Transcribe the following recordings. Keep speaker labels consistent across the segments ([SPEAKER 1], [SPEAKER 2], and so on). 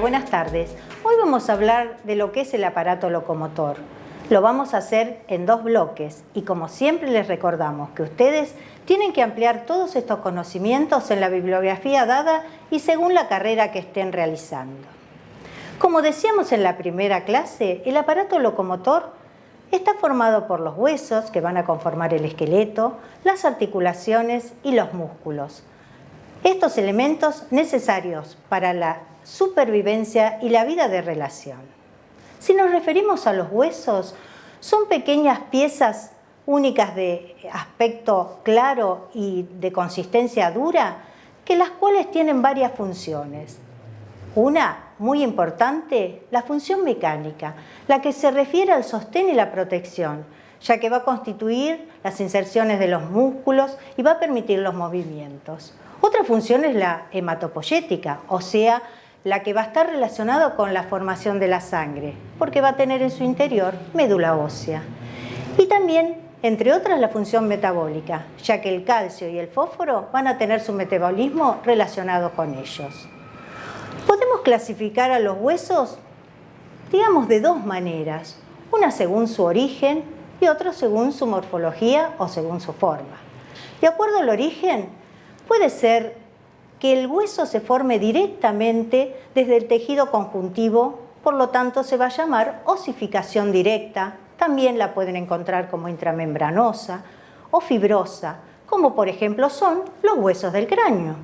[SPEAKER 1] Buenas tardes. Hoy vamos a hablar de lo que es el aparato locomotor. Lo vamos a hacer en dos bloques y como siempre les recordamos que ustedes tienen que ampliar todos estos conocimientos en la bibliografía dada y según la carrera que estén realizando. Como decíamos en la primera clase, el aparato locomotor está formado por los huesos que van a conformar el esqueleto, las articulaciones y los músculos. Estos elementos necesarios para la supervivencia y la vida de relación. Si nos referimos a los huesos, son pequeñas piezas únicas de aspecto claro y de consistencia dura, que las cuales tienen varias funciones. Una muy importante, la función mecánica, la que se refiere al sostén y la protección, ya que va a constituir las inserciones de los músculos y va a permitir los movimientos. Otra función es la hematopoyética, o sea, la que va a estar relacionada con la formación de la sangre, porque va a tener en su interior médula ósea. Y también, entre otras, la función metabólica, ya que el calcio y el fósforo van a tener su metabolismo relacionado con ellos. Podemos clasificar a los huesos, digamos, de dos maneras, una según su origen y otra según su morfología o según su forma. De acuerdo al origen, puede ser que el hueso se forme directamente desde el tejido conjuntivo, por lo tanto se va a llamar osificación directa, también la pueden encontrar como intramembranosa o fibrosa, como por ejemplo son los huesos del cráneo.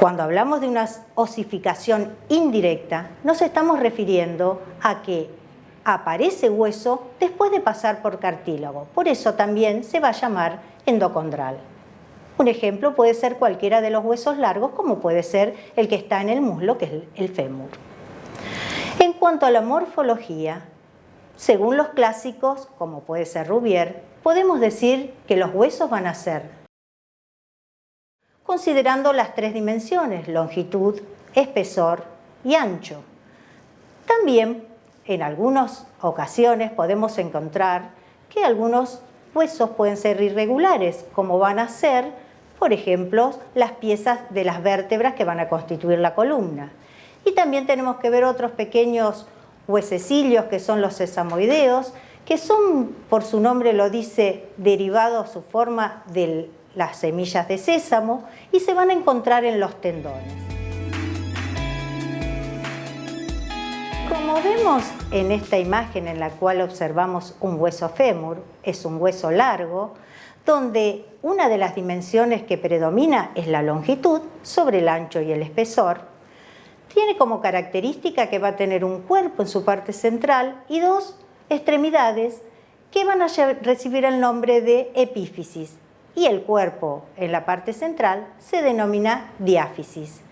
[SPEAKER 1] Cuando hablamos de una osificación indirecta, nos estamos refiriendo a que aparece hueso después de pasar por cartílago. Por eso también se va a llamar endocondral. Un ejemplo puede ser cualquiera de los huesos largos, como puede ser el que está en el muslo, que es el fémur. En cuanto a la morfología, según los clásicos, como puede ser Rubier, podemos decir que los huesos van a ser, considerando las tres dimensiones, longitud, espesor y ancho. También, en algunas ocasiones, podemos encontrar que algunos huesos pueden ser irregulares, como van a ser por ejemplo, las piezas de las vértebras que van a constituir la columna. Y también tenemos que ver otros pequeños huesecillos que son los sesamoideos, que son, por su nombre lo dice, derivados su forma de las semillas de sésamo y se van a encontrar en los tendones. Como vemos en esta imagen en la cual observamos un hueso fémur, es un hueso largo, donde una de las dimensiones que predomina es la longitud sobre el ancho y el espesor. Tiene como característica que va a tener un cuerpo en su parte central y dos extremidades que van a recibir el nombre de epífisis y el cuerpo en la parte central se denomina diáfisis.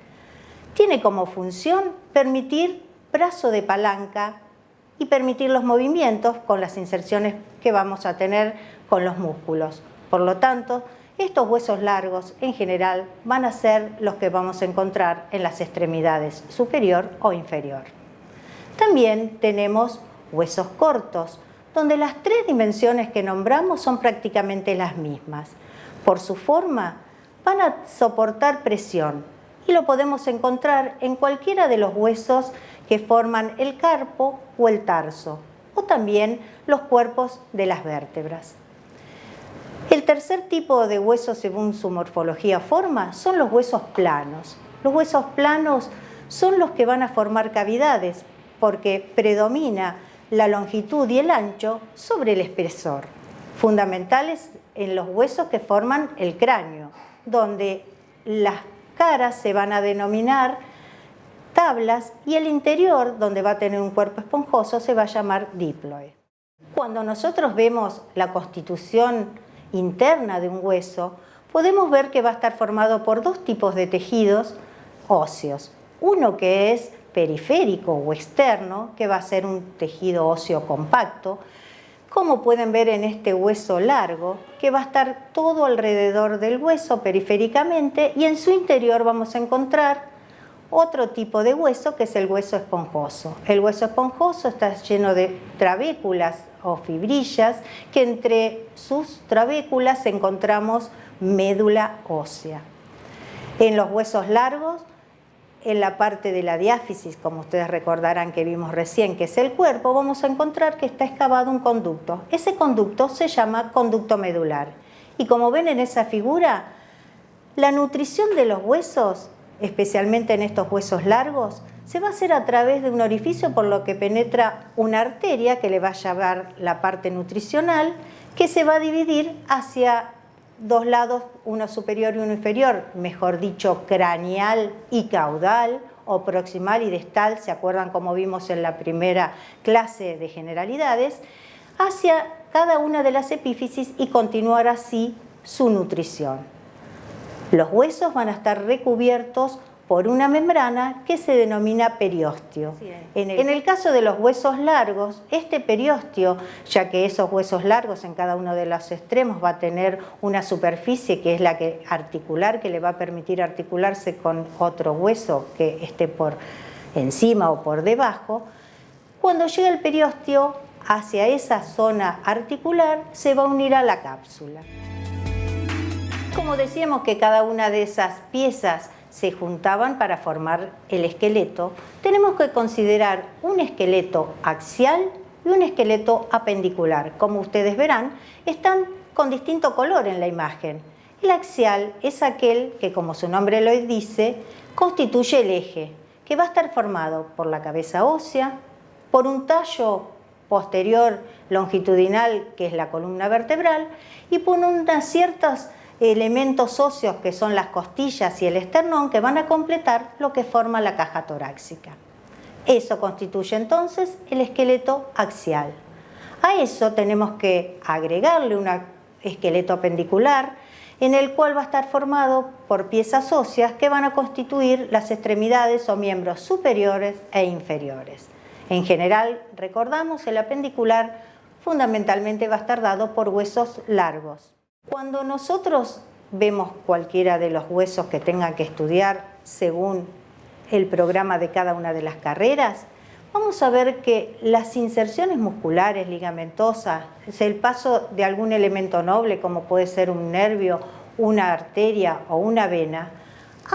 [SPEAKER 1] Tiene como función permitir brazo de palanca y permitir los movimientos con las inserciones que vamos a tener con los músculos. Por lo tanto, estos huesos largos en general van a ser los que vamos a encontrar en las extremidades superior o inferior. También tenemos huesos cortos, donde las tres dimensiones que nombramos son prácticamente las mismas. Por su forma, van a soportar presión y lo podemos encontrar en cualquiera de los huesos que forman el carpo o el tarso, o también los cuerpos de las vértebras. El tercer tipo de huesos según su morfología forma son los huesos planos. Los huesos planos son los que van a formar cavidades porque predomina la longitud y el ancho sobre el espesor, fundamentales en los huesos que forman el cráneo, donde las caras se van a denominar tablas y el interior, donde va a tener un cuerpo esponjoso, se va a llamar diploe. Cuando nosotros vemos la constitución interna de un hueso, podemos ver que va a estar formado por dos tipos de tejidos óseos. Uno que es periférico o externo, que va a ser un tejido óseo compacto, como pueden ver en este hueso largo, que va a estar todo alrededor del hueso periféricamente y en su interior vamos a encontrar otro tipo de hueso que es el hueso esponjoso. El hueso esponjoso está lleno de trabéculas o fibrillas que entre sus trabéculas encontramos médula ósea. En los huesos largos en la parte de la diáfisis, como ustedes recordarán que vimos recién, que es el cuerpo, vamos a encontrar que está excavado un conducto. Ese conducto se llama conducto medular. Y como ven en esa figura, la nutrición de los huesos, especialmente en estos huesos largos, se va a hacer a través de un orificio por lo que penetra una arteria que le va a llevar la parte nutricional, que se va a dividir hacia dos lados, uno superior y uno inferior, mejor dicho, craneal y caudal, o proximal y distal, ¿se acuerdan como vimos en la primera clase de generalidades? Hacia cada una de las epífisis y continuar así su nutrición. Los huesos van a estar recubiertos por una membrana que se denomina periósteo. En el, caso de los huesos largos, este periósteo, ya que esos huesos largos en cada uno de los extremos va a tener una superficie que es la que articular, que le va a permitir articularse con otro hueso que esté por encima o por debajo, cuando llega el periósteo hacia esa zona articular se va a unir a la cápsula. Como decíamos que cada una de esas piezas se juntaban para formar el esqueleto, tenemos que considerar un esqueleto axial y un esqueleto apendicular. Como ustedes verán, están con distinto color en la imagen. El axial es aquel que, como su nombre lo dice, constituye el eje, que va a estar formado por la cabeza ósea, por un tallo posterior longitudinal, que es la columna vertebral, y por unas ciertas elementos óseos que son las costillas y el esternón que van a completar lo que forma la caja torácica. Eso constituye entonces el esqueleto axial. A eso tenemos que agregarle un esqueleto apendicular en el cual va a estar formado por piezas óseas que van a constituir las extremidades o miembros superiores e inferiores. En general, recordamos, el apendicular fundamentalmente va a estar dado por huesos largos. Cuando nosotros vemos cualquiera de los huesos que tengan que estudiar según el programa de cada una de las carreras, vamos a ver que las inserciones musculares, ligamentosas, el paso de algún elemento noble como puede ser un nervio, una arteria o una vena,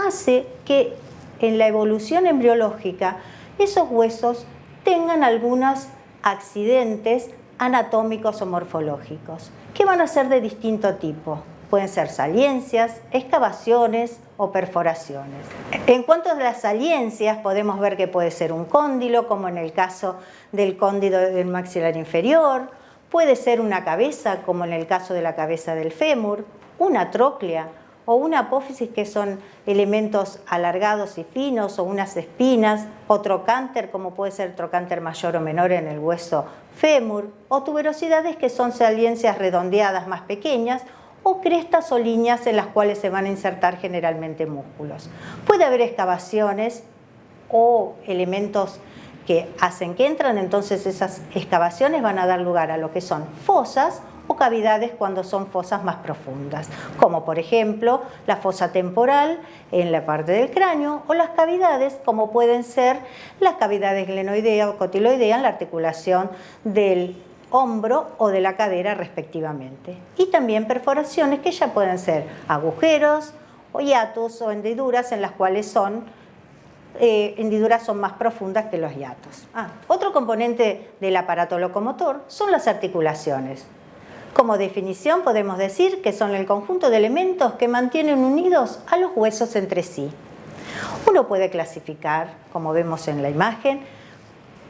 [SPEAKER 1] hace que en la evolución embriológica esos huesos tengan algunos accidentes anatómicos o morfológicos que van a ser de distinto tipo. Pueden ser saliencias, excavaciones o perforaciones. En cuanto a las saliencias, podemos ver que puede ser un cóndilo, como en el caso del cóndilo del maxilar inferior, puede ser una cabeza, como en el caso de la cabeza del fémur, una tróclea o una apófisis que son elementos alargados y finos o unas espinas, o trocánter como puede ser trocánter mayor o menor en el hueso fémur, o tuberosidades que son saliencias redondeadas más pequeñas o crestas o líneas en las cuales se van a insertar generalmente músculos. Puede haber excavaciones o elementos que hacen que entran, entonces esas excavaciones van a dar lugar a lo que son fosas o cavidades cuando son fosas más profundas, como por ejemplo la fosa temporal en la parte del cráneo o las cavidades como pueden ser las cavidades glenoidea o cotiloidea en la articulación del hombro o de la cadera respectivamente. Y también perforaciones que ya pueden ser agujeros o hiatos o hendiduras en las cuales son eh, hendiduras son más profundas que los hiatos. Ah, otro componente del aparato locomotor son las articulaciones. Como definición podemos decir que son el conjunto de elementos que mantienen unidos a los huesos entre sí. Uno puede clasificar, como vemos en la imagen,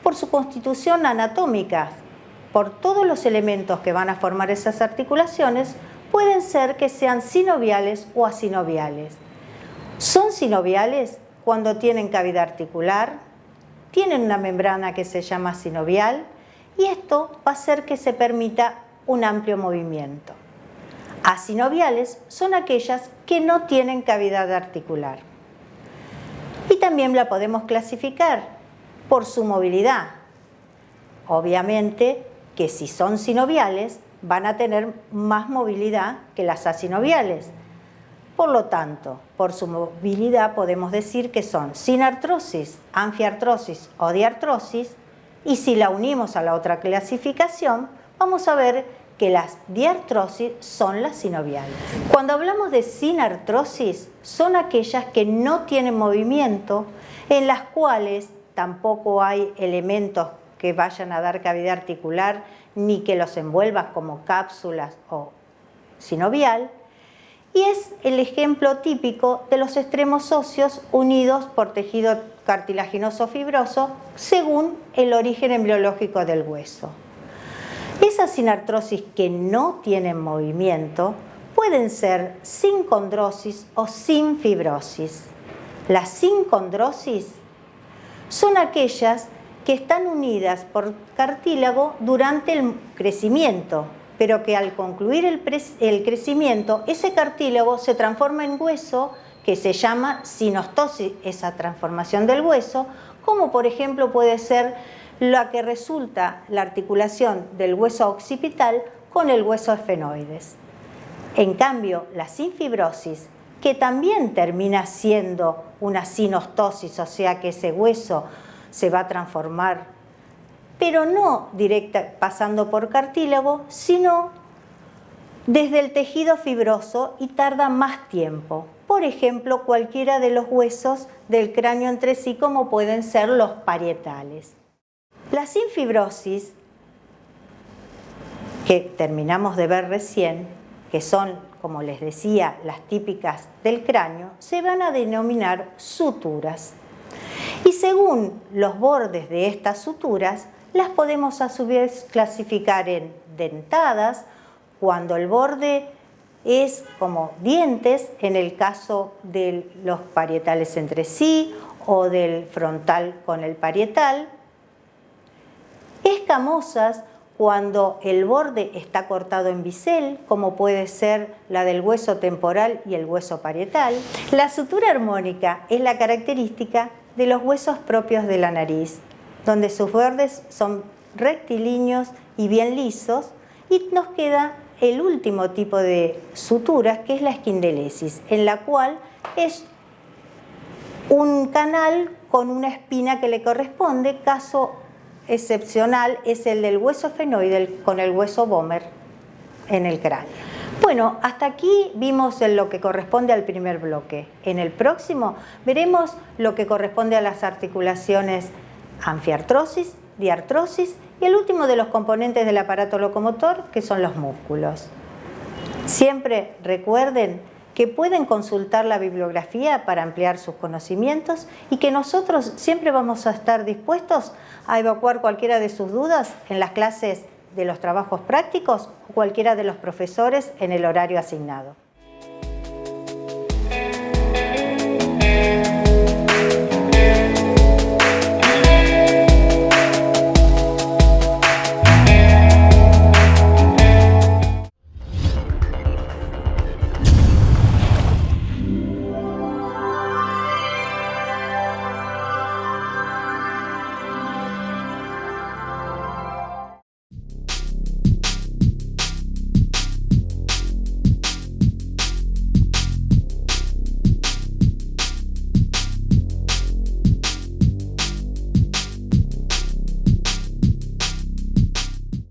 [SPEAKER 1] por su constitución anatómica, por todos los elementos que van a formar esas articulaciones, pueden ser que sean sinoviales o asinoviales. Son sinoviales cuando tienen cavidad articular, tienen una membrana que se llama sinovial y esto va a hacer que se permita un amplio movimiento. Asinoviales son aquellas que no tienen cavidad articular. Y también la podemos clasificar por su movilidad. Obviamente que si son sinoviales van a tener más movilidad que las asinoviales. Por lo tanto, por su movilidad podemos decir que son sin artrosis, anfiartrosis o diartrosis y si la unimos a la otra clasificación vamos a ver que las diartrosis son las sinoviales. Cuando hablamos de sinartrosis, son aquellas que no tienen movimiento en las cuales tampoco hay elementos que vayan a dar cavidad articular ni que los envuelva como cápsulas o sinovial, y es el ejemplo típico de los extremos óseos unidos por tejido cartilaginoso fibroso según el origen embriológico del hueso. Esas sinartrosis que no tienen movimiento pueden ser sin condrosis o sin fibrosis. Las sin condrosis son aquellas que están unidas por cartílago durante el crecimiento, pero que al concluir el, crecimiento, ese cartílago se transforma en hueso, que se llama sinostosis, esa transformación del hueso, como por ejemplo puede ser la que resulta la articulación del hueso occipital con el hueso esfenoides. En cambio, la sinfibrosis, que también termina siendo una sinostosis, o sea que ese hueso se va a transformar pero no directa pasando por cartílago, sino desde el tejido fibroso y tarda más tiempo. Por ejemplo, cualquiera de los huesos del cráneo entre sí, como pueden ser los parietales. La sinfibrosis, que terminamos de ver recién, que son, como les decía, las típicas del cráneo, se van a denominar suturas. Y según los bordes de estas suturas, las podemos a su vez clasificar en dentadas, cuando el borde es como dientes, en el caso de los parietales entre sí o del frontal con el parietal. Escamosas cuando el borde está cortado en bisel, como puede ser la del hueso temporal y el hueso parietal. La sutura armónica es la característica de los huesos propios de la nariz, donde sus bordes son rectilíneos y bien lisos y nos queda el último tipo de suturas que es la esquindelesis, en la cual es un canal con una espina que le corresponde, caso excepcional es el del hueso fenoide con el hueso Bomer en el cráneo. Bueno, hasta aquí vimos lo que corresponde al primer bloque. En el próximo veremos lo que corresponde a las articulaciones anfiartrosis, diartrosis y el último de los componentes del aparato locomotor que son los músculos. Siempre recuerden que pueden consultar la bibliografía para ampliar sus conocimientos y que nosotros siempre vamos a estar dispuestos a evacuar cualquiera de sus dudas en las clases de los trabajos prácticos o cualquiera de los profesores en el horario asignado.